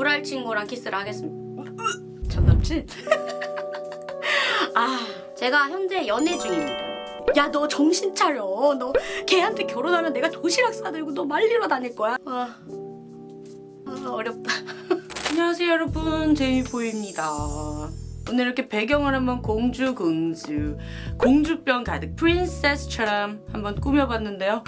불알 친구랑 키스를 하겠습니다. 전 남친? 아, 제가 현재 연애 중입니다. 야, 너 정신 차려. 너 걔한테 결혼하면 내가 도시락 싸들고 너 말리러 다닐 거야. 아, 아 어렵다. 안녕하세요, 여러분. 제이보입니다. 오늘 이렇게 배경을 한번 공주 공주 공주병 가득 프린세스처럼 한번 꾸며봤는데요.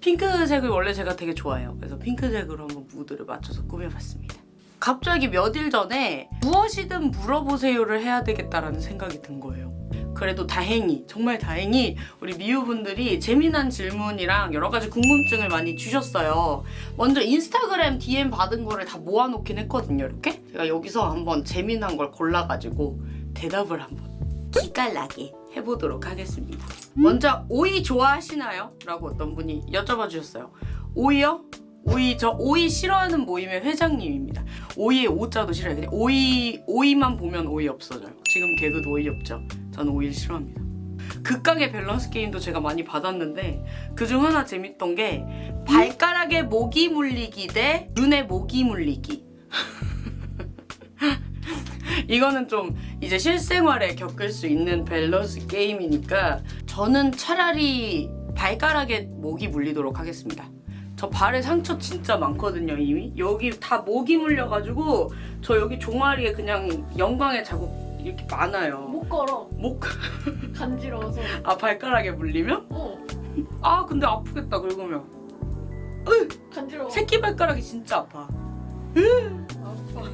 핑크색을 원래 제가 되게 좋아해요. 그래서 핑크색으로 한번 무드를 맞춰서 꾸며봤습니다. 갑자기 몇 일 전에 무엇이든 물어보세요를 해야 되겠다라는 생각이 든 거예요. 그래도 다행히 정말 다행히 우리 미우분들이 재미난 질문이랑 여러 가지 궁금증을 많이 주셨어요. 먼저 인스타그램 DM 받은 거를 다 모아놓긴 했거든요. 이렇게 제가 여기서 한번 재미난 걸 골라가지고 대답을 한번 기깔나게 해보도록 하겠습니다. 먼저 오이 좋아하시나요? 라고 어떤 분이 여쭤봐 주셨어요. 오이요? 오이 저 오이 싫어하는 모임의 회장님입니다. 오이에 오자도 싫어요. 그냥 오이 오이만 보면 오이 없어져요. 지금 개그도 오이 없죠. 저는 오이를 싫어합니다. 극강의 밸런스 게임도 제가 많이 받았는데 그중 하나 재밌던 게 발가락에 모기 물리기 대 눈에 모기 물리기. 이거는 좀 이제 실생활에 겪을 수 있는 밸런스 게임이니까 저는 차라리 발가락에 모기 물리도록 하겠습니다. 저 발에 상처 진짜 많거든요 이미. 여기 다 모기 물려가지고 저 여기 종아리에 그냥 영광의 자국 이렇게 많아요. 못 걸어. 목... 간지러워서. 아 발가락에 물리면? 어. 아 근데 아프겠다 긁으면. 간지러워. 새끼 발가락이 진짜 아파. 아파.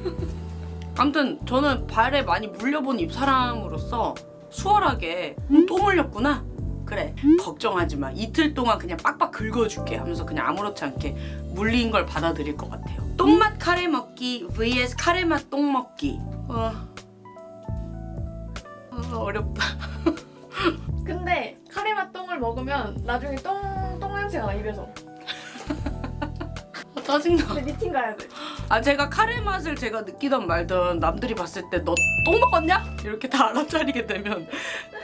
아무튼 저는 발에 많이 물려본 입 사람으로서 수월하게 음, 또 물렸구나 그래 걱정하지 마. 이틀 동안 그냥 빡빡 긁어줄게 하면서 그냥 아무렇지 않게 물린 걸 받아들일 것 같아요. 똥맛 카레 먹기 vs 카레맛 똥 먹기. 어... 어, 어렵다. 근데 카레맛 똥을 먹으면 나중에 똥, 똥 냄새가 나 입에서. 어, 짜증나 근데 미팅 가야 돼 아 제가 카레 맛을 제가 느끼던 말던 남들이 봤을 때너똥 먹었냐? 이렇게 다 알아차리게 되면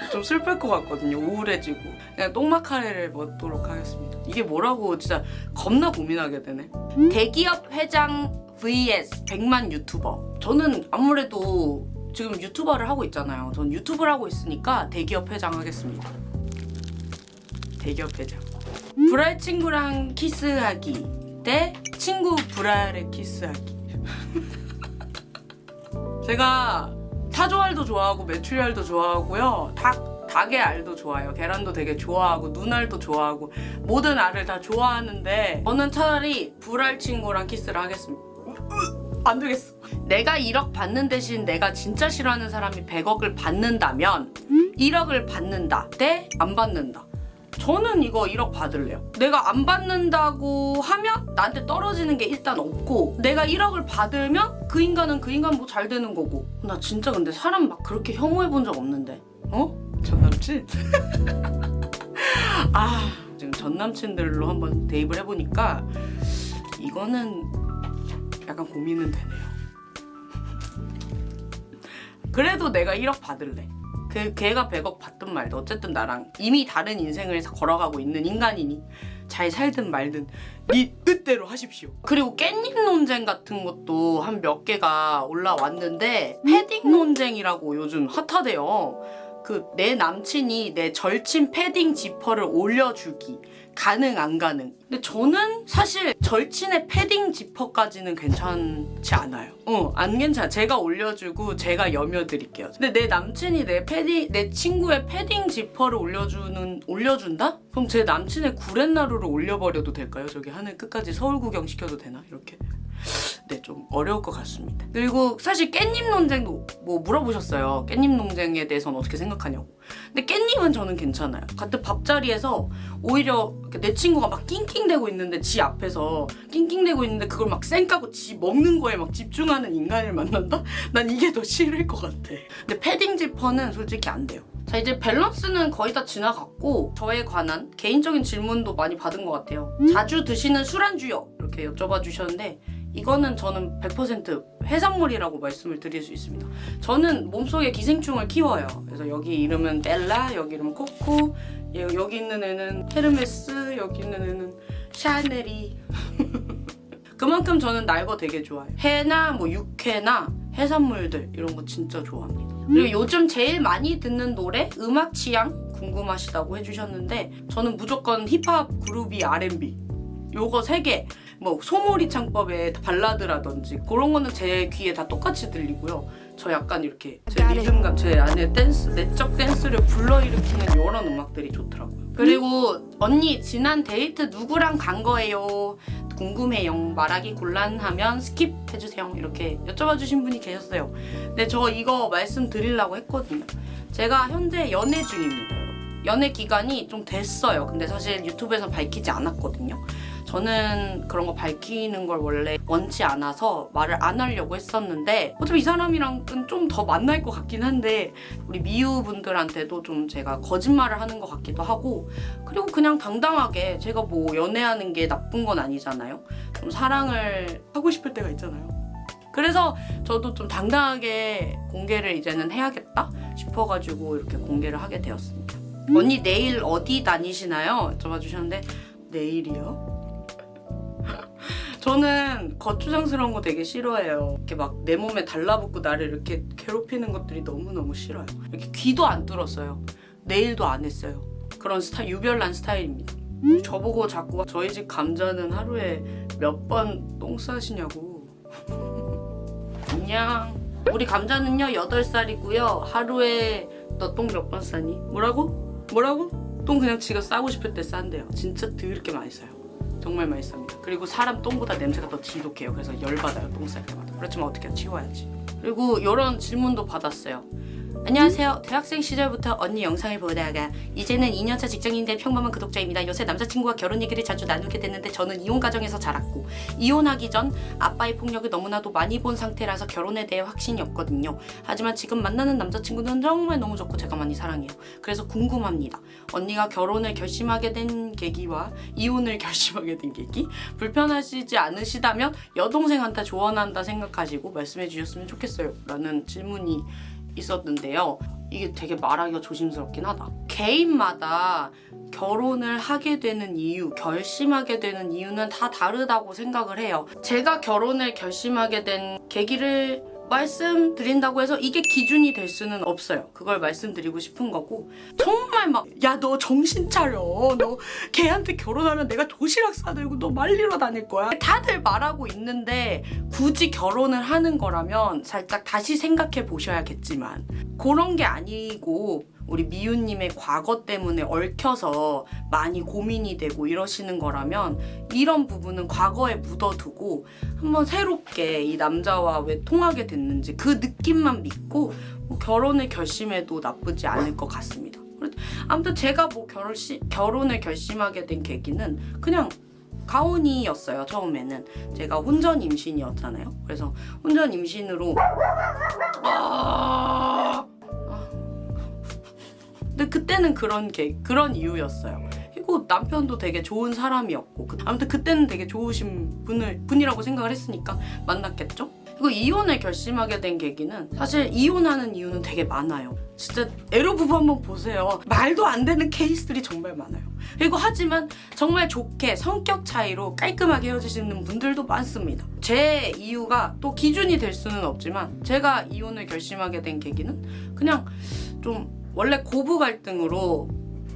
좀 슬플 것 같거든요. 우울해지고. 그냥 똥맛 카레를 먹도록 하겠습니다. 이게 뭐라고 진짜 겁나 고민하게 되네. 대기업 회장 vs 100만 유튜버. 저는 아무래도 지금 유튜버를 하고 있잖아요. 전 유튜브를 하고 있으니까 대기업 회장 하겠습니다. 대기업 회장. 불알 친구랑 키스하기 대 친구 불알에 키스하기. 제가 타조알도 좋아하고 메추리알도 좋아하고요. 닭, 닭의 알도 좋아해요. 계란도 되게 좋아하고 눈알도 좋아하고 모든 알을 다 좋아하는데 저는 차라리 불알 친구랑 키스를 하겠습니다. 안 되겠어. 내가 1억 받는 대신 내가 진짜 싫어하는 사람이 100억을 받는다면 1억을 받는다. 대 안 받는다 저는 이거 1억 받을래요. 내가 안 받는다고 하면 나한테 떨어지는 게 일단 없고 내가 1억을 받으면 그 인간은 그 인간 뭐 잘 되는 거고 나 진짜 근데 사람 막 그렇게 혐오해 본 적 없는데 어? 전 남친? 아 지금 전 남친들로 한번 대입을 해보니까 이거는 약간 고민은 되네요. 그래도 내가 1억 받을래. 그 걔가 100억 받든 말든 어쨌든 나랑 이미 다른 인생을 걸어가고 있는 인간이니 잘 살든 말든 네 뜻대로 하십시오. 그리고 깻잎 논쟁 같은 것도 한 몇 개가 올라왔는데 패딩 논쟁이라고 요즘 핫하대요. 그 내 남친이 내 절친 패딩 지퍼를 올려주기 가능 안 가능 근데 저는 사실 절친의 패딩 지퍼까지는 괜찮지 않아요 어안 괜찮아 제가 올려주고 제가 여며 드릴게요 근데 내 남친이 내 패딩 내 친구의 패딩 지퍼를 올려주는 올려준다? 그럼 제 남친의 구렛나루를 올려버려도 될까요? 저기 하늘 끝까지 서울 구경 시켜도 되나? 이렇게 네, 좀 어려울 것 같습니다. 그리고 사실 깻잎 논쟁도 뭐 물어보셨어요. 깻잎 논쟁에 대해서는 어떻게 생각하냐고. 근데 깻잎은 저는 괜찮아요. 같은 밥자리에서 오히려 내 친구가 막 낑낑대고 있는데 지 앞에서 낑낑대고 있는데 그걸 막 쌩까고 지 먹는 거에 막 집중하는 인간을 만난다? 난 이게 더 싫을 것 같아. 근데 패딩 지퍼는 솔직히 안 돼요. 자 이제 밸런스는 거의 다 지나갔고 저에 관한 개인적인 질문도 많이 받은 것 같아요. 자주 드시는 술안주요? 이렇게 여쭤봐 주셨는데 이거는 저는 100% 해산물이라고 말씀을 드릴 수 있습니다. 저는 몸속에 기생충을 키워요. 그래서 여기 이름은 벨라, 여기 이름은 코코, 여기 있는 애는 헤르메스, 여기 있는 애는 샤넬이 그만큼 저는 날 거 되게 좋아해요. 회나 뭐 육회나 해산물들 이런 거 진짜 좋아합니다. 그리고 요즘 제일 많이 듣는 노래 음악 취향 궁금하시다고 해주셨는데 저는 무조건 힙합 그룹이 R&B 요거 세 개. 뭐 소몰이 창법의 발라드라든지 그런 거는 제 귀에 다 똑같이 들리고요. 저 약간 이렇게 제 리듬감, 제 안에 댄스, 내적 댄스를 불러일으키는 이런 음악들이 좋더라고요. 그리고 언니 지난 데이트 누구랑 간 거예요? 궁금해요. 말하기 곤란하면 skip해주세요. 이렇게 여쭤봐 주신 분이 계셨어요. 근데 저 이거 말씀드리려고 했거든요. 제가 현재 연애 중입니다. 연애 기간이 좀 됐어요. 근데 사실 유튜브에서 밝히지 않았거든요. 저는 그런 거 밝히는 걸 원래 원치 않아서 말을 안 하려고 했었는데 어차피 이 사람이랑은 좀 더 만날 것 같긴 한데 우리 미유 분들한테도 좀 제가 거짓말을 하는 것 같기도 하고 그리고 그냥 당당하게 제가 뭐 연애하는 게 나쁜 건 아니잖아요. 좀 사랑을 하고 싶을 때가 있잖아요. 그래서 저도 좀 당당하게 공개를 이제는 해야겠다 싶어가지고 이렇게 공개를 하게 되었습니다. 언니 내일 어디 다니시나요? 여쭤봐 주셨는데 내일이요? 저는 거추장스러운 거 되게 싫어해요. 이렇게 막 내 몸에 달라붙고 나를 이렇게 괴롭히는 것들이 너무너무 싫어요. 이렇게 귀도 안 뚫었어요. 네일도 안 했어요. 그런 스타일, 유별난 스타일입니다. 저보고 자꾸 저희 집 감자는 하루에 몇 번 똥 싸시냐고. 안녕. 우리 감자는요 8살이고요. 하루에 너 똥 몇 번 싸니? 뭐라고? 뭐라고? 똥 그냥 지가 싸고 싶을 때 싼대요. 진짜 드럽게 많이 싸요. 정말 맛있습니다. 그리고 사람 똥보다 냄새가 더 지독해요. 그래서 열받아요. 똥쌀 때마다. 그렇지만 어떻게 치워야지. 그리고 이런 질문도 받았어요. 안녕하세요. 대학생 시절부터 언니 영상을 보다가 이제는 2년차 직장인 된 평범한 구독자입니다. 요새 남자친구와 결혼 얘기를 자주 나누게 됐는데 저는 이혼 가정에서 자랐고 이혼하기 전 아빠의 폭력을 너무나도 많이 본 상태라서 결혼에 대해 확신이 없거든요. 하지만 지금 만나는 남자친구는 정말 너무 좋고 제가 많이 사랑해요. 그래서 궁금합니다. 언니가 결혼을 결심하게 된 계기와 이혼을 결심하게 된 계기 불편하시지 않으시다면 여동생한테 조언한다 생각하시고 말씀해 주셨으면 좋겠어요. 라는 질문이 있었는데요. 이게 되게 말하기가 조심스럽긴 하다. 개인마다 결혼을 하게 되는 이유, 결심하게 되는 이유는 다 다르다고 생각을 해요. 제가 결혼을 결심하게 된 계기를 말씀드린다고 해서 이게 기준이 될 수는 없어요. 그걸 말씀드리고 싶은 거고 정말 막 야 너 정신 차려. 너 걔한테 결혼하면 내가 도시락 싸들고 너 말리러 다닐 거야. 다들 말하고 있는데 굳이 결혼을 하는 거라면 살짝 다시 생각해 보셔야겠지만 그런 게 아니고 우리 미유님의 과거 때문에 얽혀서 많이 고민이 되고 이러시는 거라면 이런 부분은 과거에 묻어두고 한번 새롭게 이 남자와 왜 통하게 됐는지 그 느낌만 믿고 뭐 결혼을 결심해도 나쁘지 않을 것 같습니다. 아무튼 제가 뭐 결시, 결혼을 결심하게 된 계기는 그냥 가온이었어요 처음에는. 제가 혼전 임신이었잖아요. 그래서 혼전 임신으로 아... 그때는 그런 게 그런 이유였어요. 그리고 남편도 되게 좋은 사람이었고 그- 아무튼 그때는 되게 좋으신 분을 분이라고 생각을 했으니까 만났겠죠. 그리고 이혼을 결심하게 된 계기는 사실 이혼하는 이유는 되게 많아요. 진짜 에로 부부 한번 보세요. 말도 안 되는 케이스들이 정말 많아요. 그리고 하지만 정말 좋게 성격 차이로 깔끔하게 헤어지시는 분들도 많습니다. 제 이유가 또 기준이 될 수는 없지만 제가 이혼을 결심하게 된 계기는 그냥 좀 원래 고부 갈등으로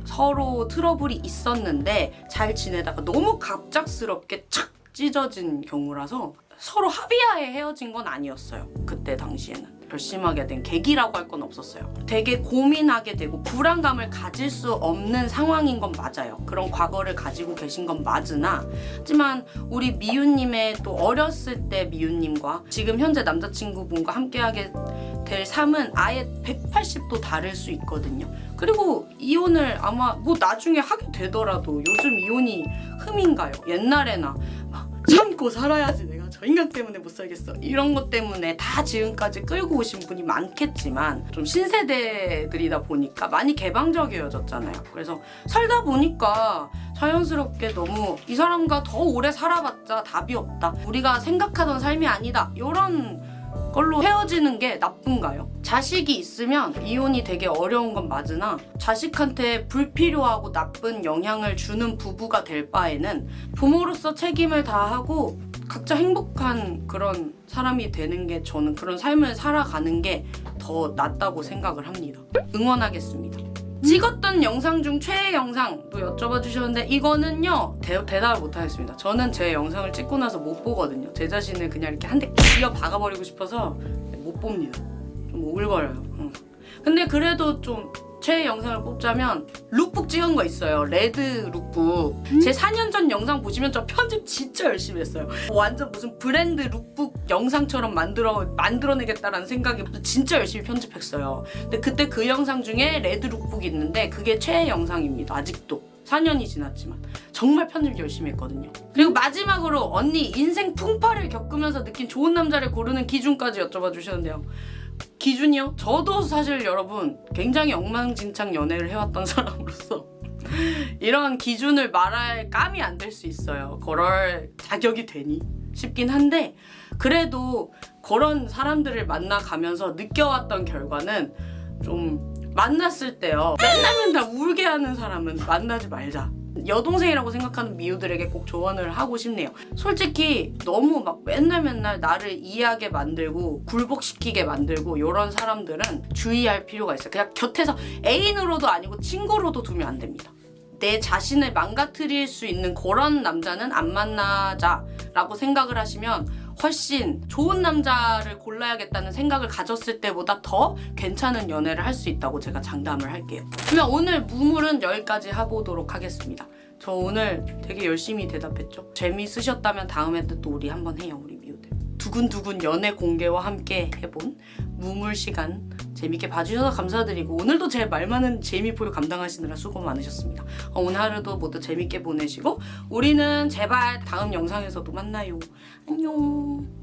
서로 트러블이 있었는데 잘 지내다가 너무 갑작스럽게 착 찢어진 경우라서 서로 합의하에 헤어진 건 아니었어요. 그때 당시에는. 결심하게 된 계기라고 할 건 없었어요. 되게 고민하게 되고 불안감을 가질 수 없는 상황인 건 맞아요. 그런 과거를 가지고 계신 건 맞으나 하지만 우리 미유님의 또 어렸을 때 미유님과 지금 현재 남자친구분과 함께하게 될 삶은 아예 180도 다를 수 있거든요. 그리고 이혼을 아마 뭐 나중에 하게 되더라도 요즘 이혼이 흠인가요? 옛날에나 막 참고 살아야지 내가 저 인간 때문에 못 살겠어 이런 것 때문에 다 지금까지 끌고 오신 분이 많겠지만 좀 신세대들이다 보니까 많이 개방적이어졌잖아요. 그래서 살다 보니까 자연스럽게 너무 이 사람과 더 오래 살아봤자 답이 없다. 우리가 생각하던 삶이 아니다. 이런 걸로 헤어지는 게 나쁜가요? 자식이 있으면 이혼이 되게 어려운 건 맞으나 자식한테 불필요하고 나쁜 영향을 주는 부부가 될 바에는 부모로서 책임을 다하고 각자 행복한 그런 사람이 되는 게 저는 그런 삶을 살아가는 게 더 낫다고 생각을 합니다. 응원하겠습니다. 찍었던 영상 중 최애 영상도 여쭤봐 주셨는데 이거는요 대, 대답을 못 하겠습니다. 저는 제 영상을 찍고 나서 못 보거든요. 제 자신을 그냥 이렇게 한 대 쥐어박아버리고 싶어서 못 봅니다. 좀 오글거려요. 응. 근데 그래도 좀 최애 영상을 뽑자면 룩북 찍은 거 있어요. red lookbook. 제 4년 전 영상 보시면 저 편집 진짜 열심히 했어요. 완전 무슨 브랜드 룩북 영상처럼 만들어 만들어내겠다라는 생각이 진짜 열심히 편집했어요. 근데 그때 그 영상 중에 red lookbook이 있는데 그게 최애 영상입니다. 아직도. 4년이 지났지만 정말 편집 열심히 했거든요. 그리고 마지막으로 언니 인생 풍파를 겪으면서 느낀 좋은 남자를 고르는 기준까지 여쭤봐 주셨는데요. 기준이요? 저도 사실 여러분 굉장히 엉망진창 연애를 해왔던 사람으로서 이런 기준을 말할 감이 안 될 수 있어요. 그럴 자격이 되니 싶긴 한데 그래도 그런 사람들을 만나가면서 느껴왔던 결과는 좀 만났을 때요. 맨날 맨날 울게 하는 사람은 만나지 말자. 여동생이라고 생각하는 미우들에게 꼭 조언을 하고 싶네요. 솔직히 너무 막 맨날 맨날 나를 이해하게 만들고 굴복시키게 만들고 이런 사람들은 주의할 필요가 있어요. 그냥 곁에서 애인으로도 아니고 친구로도 두면 안 됩니다. 내 자신을 망가뜨릴 수 있는 그런 남자는 안 만나자라고 생각을 하시면 훨씬 좋은 남자를 골라야겠다는 생각을 가졌을 때보다 더 괜찮은 연애를 할 수 있다고 제가 장담을 할게요. 그러면 오늘 무물은 여기까지 해보도록 하겠습니다. 저 오늘 되게 열심히 대답했죠. 재미있으셨다면 다음에 또 우리 한번 해요, 우리. 두근두근 연애 공개와 함께 해본 무물 시간 재밌게 봐주셔서 감사드리고 오늘도 제 말 많은 재미포유 감당하시느라 수고 많으셨습니다. 어, 오늘 하루도 모두 재밌게 보내시고 우리는 제발 다음 영상에서도 만나요. 안녕.